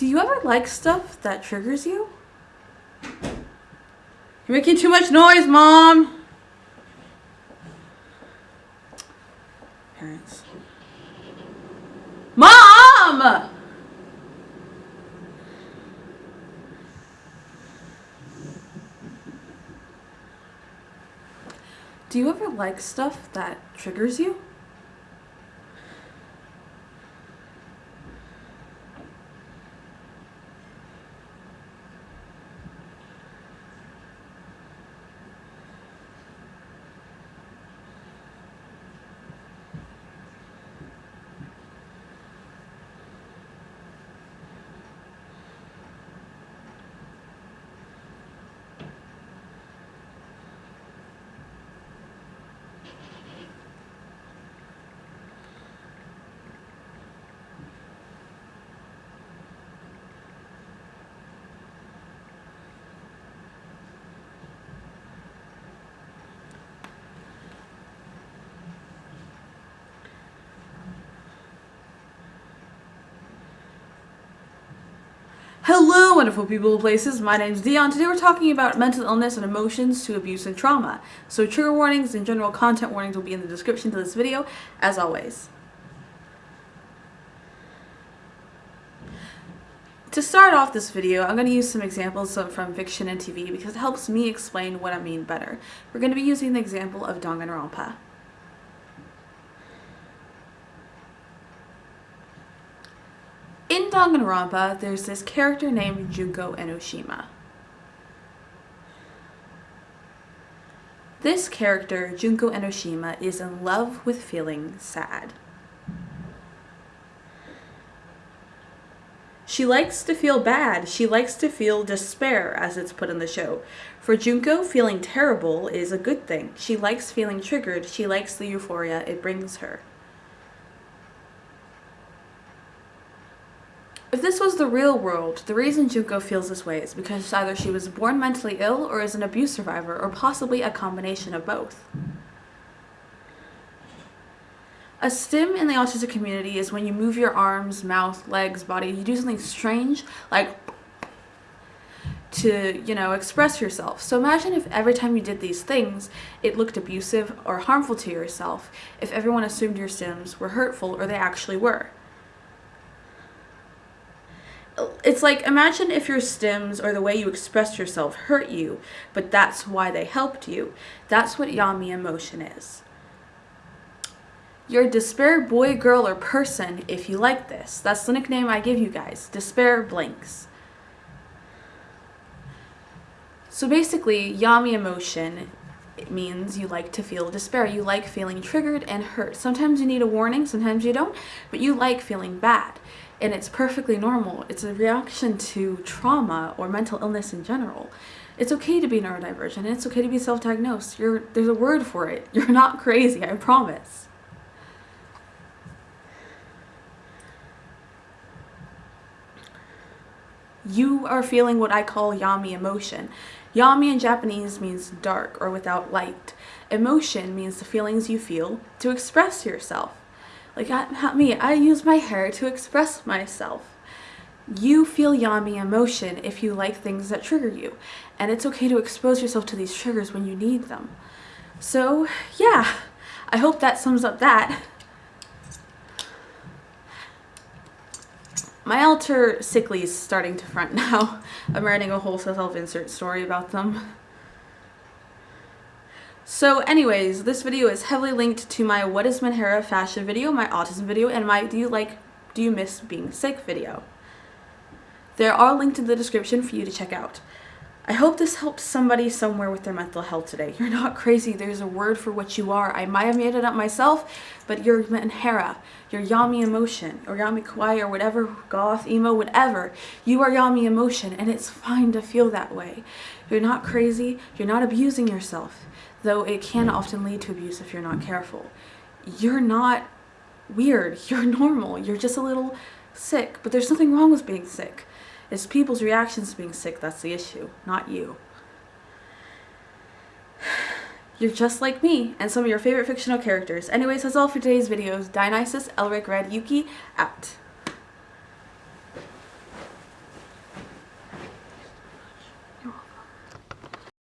Do you ever like stuff that triggers you? You're making too much noise, Mom! Parents. Mom! Do you ever like stuff that triggers you? Hello, wonderful people and places. My name is Dion. Today we're talking about mental illness and emotions to abuse and trauma. So trigger warnings and general content warnings will be in the description to this video, as always. To start off this video, I'm going to use some examples from fiction and TV because it helps me explain what I mean better. We're going to be using the example of Danganronpa. In Danganronpa, there's this character named Junko Enoshima. This character, Junko Enoshima, is in love with feeling sad. She likes to feel bad. She likes to feel despair, as it's put in the show. For Junko, feeling terrible is a good thing. She likes feeling triggered. She likes the euphoria it brings her. If this was the real world, the reason Junko feels this way is because either she was born mentally ill or is an abuse survivor, or possibly a combination of both. A stim in the autistic community is when you move your arms, mouth, legs, body, you do something strange, like to, you know, express yourself. So imagine if every time you did these things, it looked abusive or harmful to yourself, if everyone assumed your stims were hurtful or they actually were it's like imagine if your stims or the way you express yourself hurt you, but that's why they helped you. That's what yami emotion is. You're despair boy, girl, or person if you like this. That's the nickname I give you guys. Despair blinks. So basically, yami emotion it means you like to feel despair. You like feeling triggered and hurt. Sometimes you need a warning, sometimes you don't, but you like feeling bad and it's perfectly normal. It's a reaction to trauma or mental illness in general. It's okay to be neurodivergent. It's okay to be self-diagnosed. There's a word for it. You're not crazy, I promise. You are feeling what I call yami emotion. Yami in Japanese means dark or without light. Emotion means the feelings you feel to express yourself. Like not me, I use my hair to express myself. You feel yami emotion if you like things that trigger you. And it's okay to expose yourself to these triggers when you need them. So yeah, I hope that sums up that. My alter sickly is starting to front now. I'm writing a whole self-insert story about them. So anyways, this video is heavily linked to my What is Menhera fashion video, my autism video, and my Do you like, do you miss being sick video. They're all linked in the description for you to check out. I hope this helps somebody somewhere with their mental health today. You're not crazy. There's a word for what you are. I might have made it up myself, but you're Menhera. You're Yami Emotion, or Yami Kawaii, or whatever, goth, emo, whatever. You are Yami Emotion, and it's fine to feel that way. You're not crazy. You're not abusing yourself though it can often lead to abuse if you're not careful. You're not weird. You're normal. You're just a little sick, but there's nothing wrong with being sick. It's people's reactions to being sick that's the issue, not you. You're just like me and some of your favorite fictional characters. Anyways, that's all for today's videos. Dionysus, Elric, Red, Yuki, out.